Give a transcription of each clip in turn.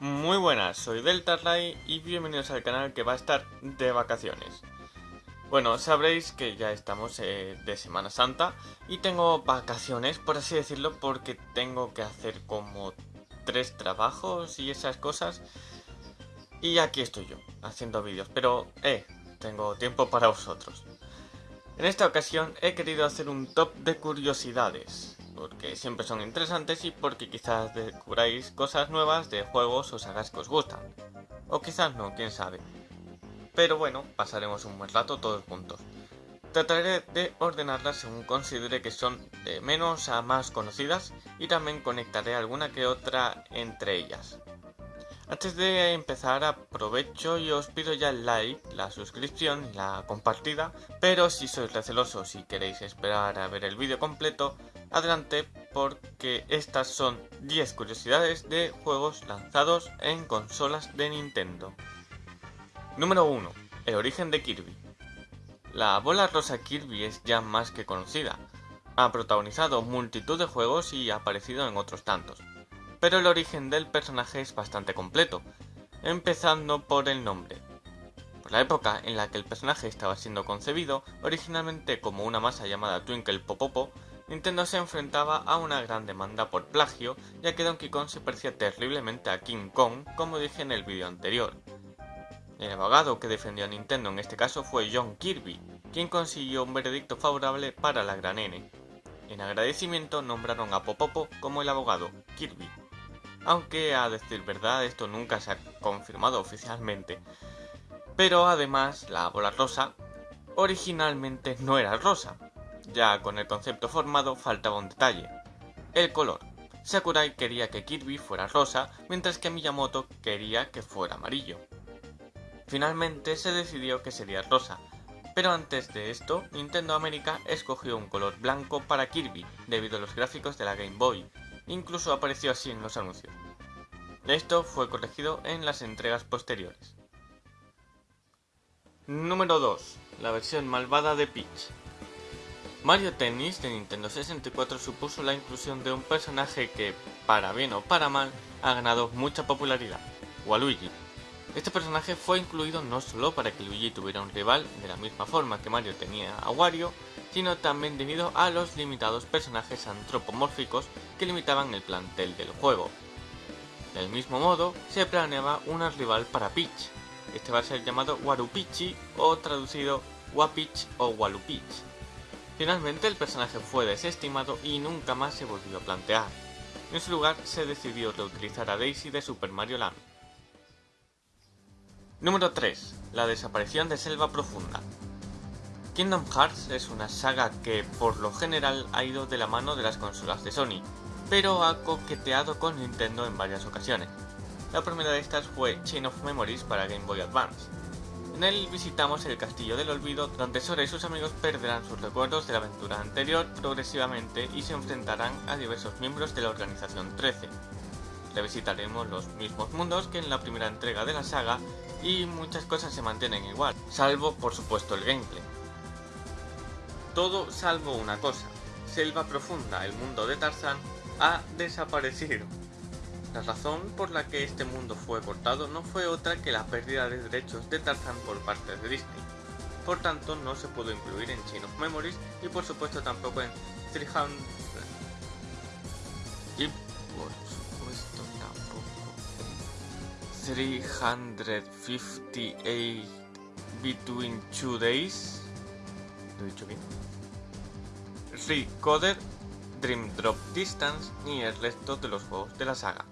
Muy buenas, soy Delta Ray y bienvenidos al canal que va a estar de vacaciones. Bueno, sabréis que ya estamos eh, de Semana Santa y tengo vacaciones, por así decirlo, porque tengo que hacer como tres trabajos y esas cosas. Y aquí estoy yo, haciendo vídeos, pero eh, tengo tiempo para vosotros. En esta ocasión he querido hacer un top de curiosidades porque siempre son interesantes y porque quizás descubráis cosas nuevas de juegos o sagas que os gustan. O quizás no, quién sabe. Pero bueno, pasaremos un buen rato todos juntos. Trataré de ordenarlas según considere que son de menos a más conocidas y también conectaré alguna que otra entre ellas. Antes de empezar aprovecho y os pido ya el like, la suscripción y la compartida, pero si sois recelosos y queréis esperar a ver el vídeo completo, adelante porque estas son 10 curiosidades de juegos lanzados en consolas de Nintendo. Número 1. El origen de Kirby. La bola rosa Kirby es ya más que conocida. Ha protagonizado multitud de juegos y ha aparecido en otros tantos. Pero el origen del personaje es bastante completo, empezando por el nombre. Por la época en la que el personaje estaba siendo concebido, originalmente como una masa llamada Twinkle Popopo, Nintendo se enfrentaba a una gran demanda por plagio, ya que Donkey Kong se parecía terriblemente a King Kong, como dije en el vídeo anterior. El abogado que defendió a Nintendo en este caso fue John Kirby, quien consiguió un veredicto favorable para la gran N. En agradecimiento nombraron a Popopo como el abogado, Kirby. Aunque a decir verdad esto nunca se ha confirmado oficialmente. Pero además la bola rosa originalmente no era rosa, ya con el concepto formado faltaba un detalle, el color. Sakurai quería que Kirby fuera rosa, mientras que Miyamoto quería que fuera amarillo. Finalmente se decidió que sería rosa, pero antes de esto, Nintendo América escogió un color blanco para Kirby, debido a los gráficos de la Game Boy, incluso apareció así en los anuncios. Esto fue corregido en las entregas posteriores. Número 2. La versión malvada de Peach. Mario Tennis de Nintendo 64 supuso la inclusión de un personaje que, para bien o para mal, ha ganado mucha popularidad, Waluigi. Este personaje fue incluido no solo para que Luigi tuviera un rival de la misma forma que Mario tenía a Wario, sino también debido a los limitados personajes antropomórficos que limitaban el plantel del juego. Del mismo modo, se planeaba una rival para Peach. Este va a ser llamado Warupichi o traducido Wapich o Walupich. Finalmente el personaje fue desestimado y nunca más se volvió a plantear. En su lugar se decidió reutilizar a Daisy de Super Mario Land. Número 3. La desaparición de Selva Profunda. Kingdom Hearts es una saga que por lo general ha ido de la mano de las consolas de Sony, pero ha coqueteado con Nintendo en varias ocasiones. La primera de estas fue Chain of Memories para Game Boy Advance. En él visitamos el Castillo del Olvido, donde Sora y sus amigos perderán sus recuerdos de la aventura anterior progresivamente y se enfrentarán a diversos miembros de la Organización 13. Revisitaremos los mismos mundos que en la primera entrega de la saga y muchas cosas se mantienen igual, salvo por supuesto el gameplay. Todo salvo una cosa, Selva Profunda, el mundo de Tarzan, ha desaparecido. La razón por la que este mundo fue cortado no fue otra que la pérdida de derechos de Tarzan por parte de Disney. Por tanto, no se pudo incluir en Chain of Memories y por supuesto tampoco en 300... Y por 358 Between Two Days. ¿Lo he dicho bien? Recoder, Dream Drop Distance y el resto de los juegos de la saga.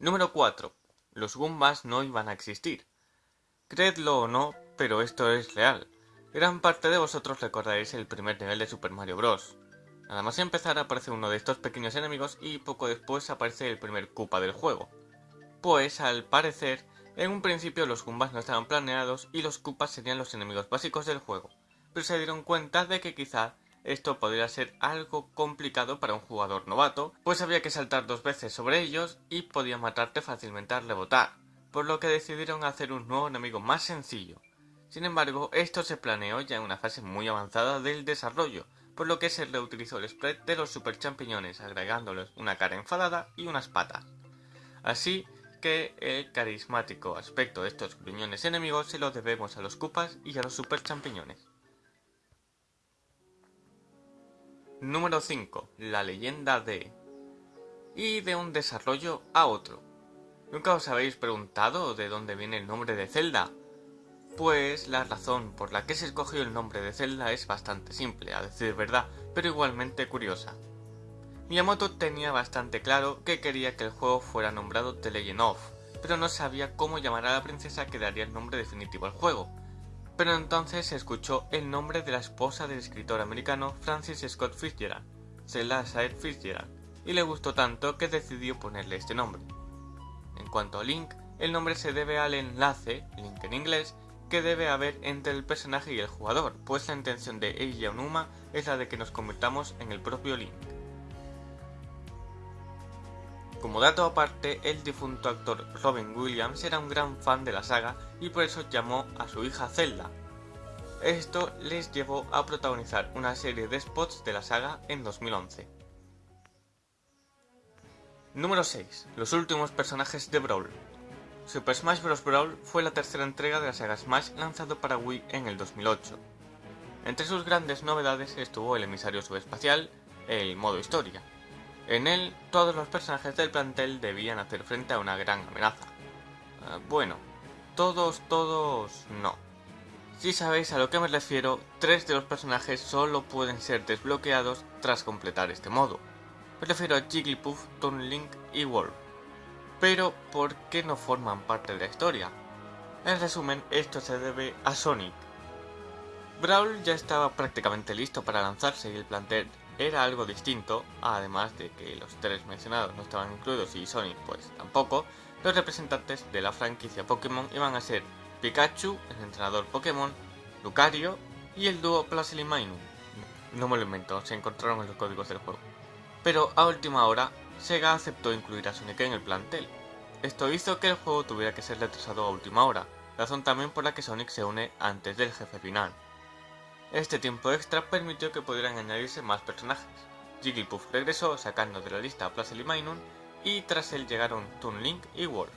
Número 4. Los Goombas no iban a existir. Creedlo o no, pero esto es real. Gran parte de vosotros recordaréis el primer nivel de Super Mario Bros. Nada más empezar aparece uno de estos pequeños enemigos y poco después aparece el primer Koopa del juego. Pues al parecer, en un principio los Goombas no estaban planeados y los Koopas serían los enemigos básicos del juego, pero se dieron cuenta de que quizá esto podría ser algo complicado para un jugador novato, pues había que saltar dos veces sobre ellos y podía matarte fácilmente al rebotar, por lo que decidieron hacer un nuevo enemigo más sencillo. Sin embargo, esto se planeó ya en una fase muy avanzada del desarrollo, por lo que se reutilizó el spread de los super champiñones, agregándoles una cara enfadada y unas patas. Así que el carismático aspecto de estos gruñones enemigos se lo debemos a los Cupas y a los super champiñones. Número 5. La leyenda de... Y de un desarrollo a otro. ¿Nunca os habéis preguntado de dónde viene el nombre de Zelda? Pues la razón por la que se escogió el nombre de Zelda es bastante simple, a decir verdad, pero igualmente curiosa. Miyamoto tenía bastante claro que quería que el juego fuera nombrado The Legend of, pero no sabía cómo llamar a la princesa que daría el nombre definitivo al juego. Pero entonces se escuchó el nombre de la esposa del escritor americano Francis Scott Fitzgerald, Zelda Said Fitzgerald, y le gustó tanto que decidió ponerle este nombre. En cuanto a Link, el nombre se debe al enlace, Link en inglés, que debe haber entre el personaje y el jugador, pues la intención de Eiji Onuma es la de que nos convirtamos en el propio Link. Como dato aparte, el difunto actor Robin Williams era un gran fan de la saga y por eso llamó a su hija Zelda. Esto les llevó a protagonizar una serie de spots de la saga en 2011. Número 6. Los últimos personajes de Brawl. Super Smash Bros. Brawl fue la tercera entrega de la saga Smash lanzado para Wii en el 2008. Entre sus grandes novedades estuvo el emisario subespacial, el modo historia. En él, todos los personajes del plantel debían hacer frente a una gran amenaza. Ah, bueno, todos, todos, no. Si sabéis a lo que me refiero, tres de los personajes solo pueden ser desbloqueados tras completar este modo. Me refiero a Jigglypuff, Toon Link y Wolf pero ¿por qué no forman parte de la historia? En resumen, esto se debe a Sonic. Brawl ya estaba prácticamente listo para lanzarse y el plantel era algo distinto, además de que los tres mencionados no estaban incluidos y Sonic pues tampoco, los representantes de la franquicia Pokémon iban a ser Pikachu, el entrenador Pokémon, Lucario y el dúo Plasily Minun. No me lo invento, se encontraron en los códigos del juego. Pero a última hora, Sega aceptó incluir a Sonic en el plantel. Esto hizo que el juego tuviera que ser retrasado a última hora, razón también por la que Sonic se une antes del jefe final. Este tiempo extra permitió que pudieran añadirse más personajes. Jigglypuff regresó sacando de la lista a Plasily Minun y tras él llegaron Toon Link y Wolf.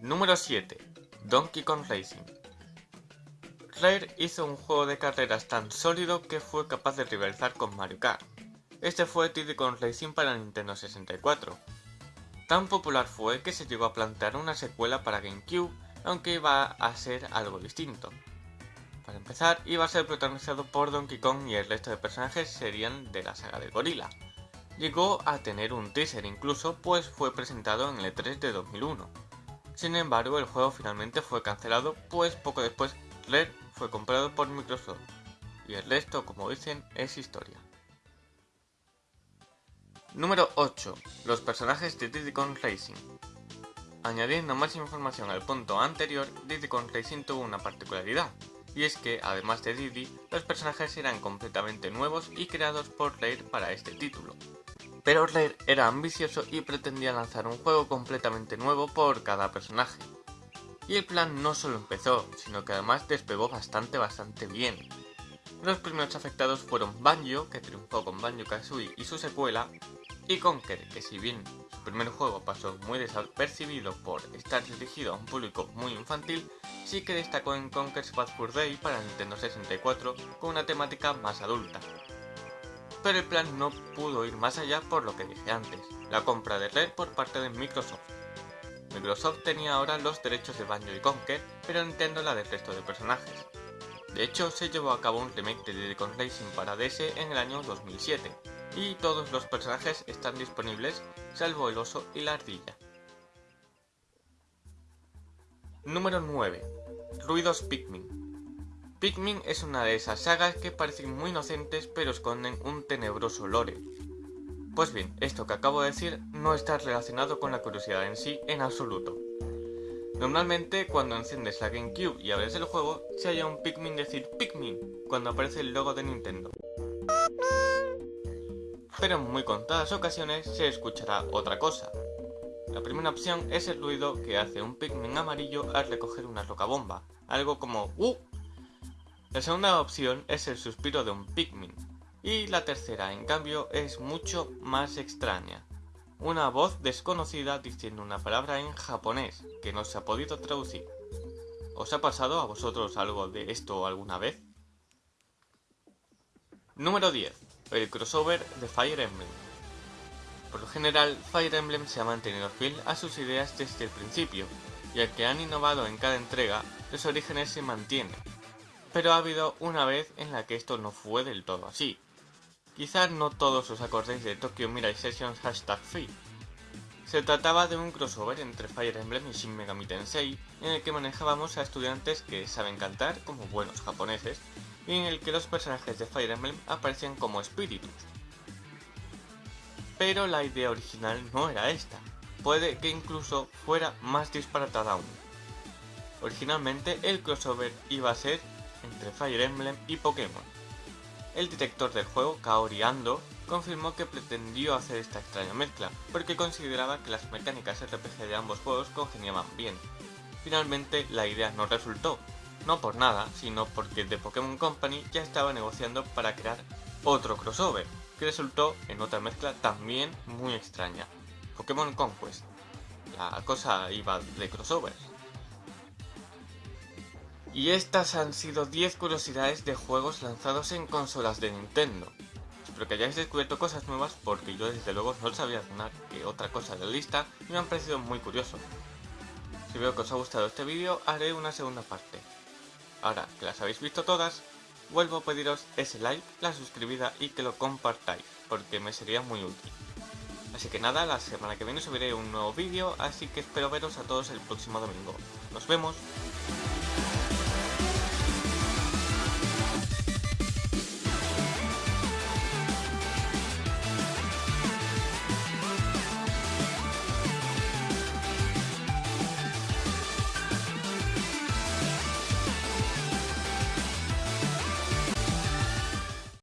Número 7. Donkey Kong Racing Rare hizo un juego de carreras tan sólido que fue capaz de rivalizar con Mario Kart. Este fue Kong Racing para Nintendo 64. Tan popular fue que se llegó a plantear una secuela para GameCube, aunque iba a ser algo distinto. Para empezar, iba a ser protagonizado por Donkey Kong y el resto de personajes serían de la saga del gorila. Llegó a tener un teaser incluso, pues fue presentado en el E3 de 2001. Sin embargo, el juego finalmente fue cancelado, pues poco después Rare fue comprado por Microsoft. Y el resto, como dicen, es historia. Número 8. Los personajes de Diddy Kong Racing. Añadiendo más información al punto anterior, Diddy Kong Racing tuvo una particularidad, y es que, además de Diddy, los personajes eran completamente nuevos y creados por Rare para este título. Pero Rare era ambicioso y pretendía lanzar un juego completamente nuevo por cada personaje. Y el plan no solo empezó, sino que además despegó bastante bastante bien. Los primeros afectados fueron Banjo, que triunfó con Banjo-Kazooie y su secuela, y Conker, que si bien su primer juego pasó muy desapercibido por estar dirigido a un público muy infantil, sí que destacó en Conker's Bad Fur Day para Nintendo 64 con una temática más adulta. Pero el plan no pudo ir más allá por lo que dije antes, la compra de Red por parte de Microsoft. Microsoft tenía ahora los derechos de Banjo y Conker, pero Nintendo la del resto de personajes. De hecho, se llevó a cabo un remake de Kong Racing para DS en el año 2007, y todos los personajes están disponibles, salvo el oso y la ardilla. Número 9. Ruidos Pikmin. Pikmin es una de esas sagas que parecen muy inocentes pero esconden un tenebroso lore. Pues bien, esto que acabo de decir no está relacionado con la curiosidad en sí en absoluto. Normalmente cuando enciendes la GameCube y abres el juego, se halla un Pikmin decir Pikmin cuando aparece el logo de Nintendo pero en muy contadas ocasiones se escuchará otra cosa. La primera opción es el ruido que hace un Pikmin amarillo al recoger una roca bomba, algo como ¡Uh! La segunda opción es el suspiro de un Pikmin. Y la tercera, en cambio, es mucho más extraña. Una voz desconocida diciendo una palabra en japonés que no se ha podido traducir. ¿Os ha pasado a vosotros algo de esto alguna vez? Número 10. El crossover de Fire Emblem. Por lo general, Fire Emblem se ha mantenido fiel a sus ideas desde el principio, y que han innovado en cada entrega, los orígenes se mantienen. Pero ha habido una vez en la que esto no fue del todo así. Quizás no todos os acordéis de Tokyo Mirai Sessions Hashtag Free. Se trataba de un crossover entre Fire Emblem y Shin Megami Tensei, en el que manejábamos a estudiantes que saben cantar como buenos japoneses, y en el que los personajes de Fire Emblem aparecían como espíritus. Pero la idea original no era esta, puede que incluso fuera más disparatada aún. Originalmente el crossover iba a ser entre Fire Emblem y Pokémon. El director del juego, Kaori Ando, confirmó que pretendió hacer esta extraña mezcla, porque consideraba que las mecánicas RPG de ambos juegos congeniaban bien. Finalmente la idea no resultó, no por nada, sino porque The Pokémon Company ya estaba negociando para crear otro crossover, que resultó en otra mezcla también muy extraña, Pokémon Conquest. La cosa iba de crossovers. Y estas han sido 10 curiosidades de juegos lanzados en consolas de Nintendo. Espero que hayáis descubierto cosas nuevas porque yo desde luego no sabía alguna que otra cosa de la lista y me han parecido muy curioso. Si veo que os ha gustado este vídeo haré una segunda parte. Ahora que las habéis visto todas, vuelvo a pediros ese like, la suscribida y que lo compartáis, porque me sería muy útil. Así que nada, la semana que viene subiré un nuevo vídeo, así que espero veros a todos el próximo domingo. ¡Nos vemos!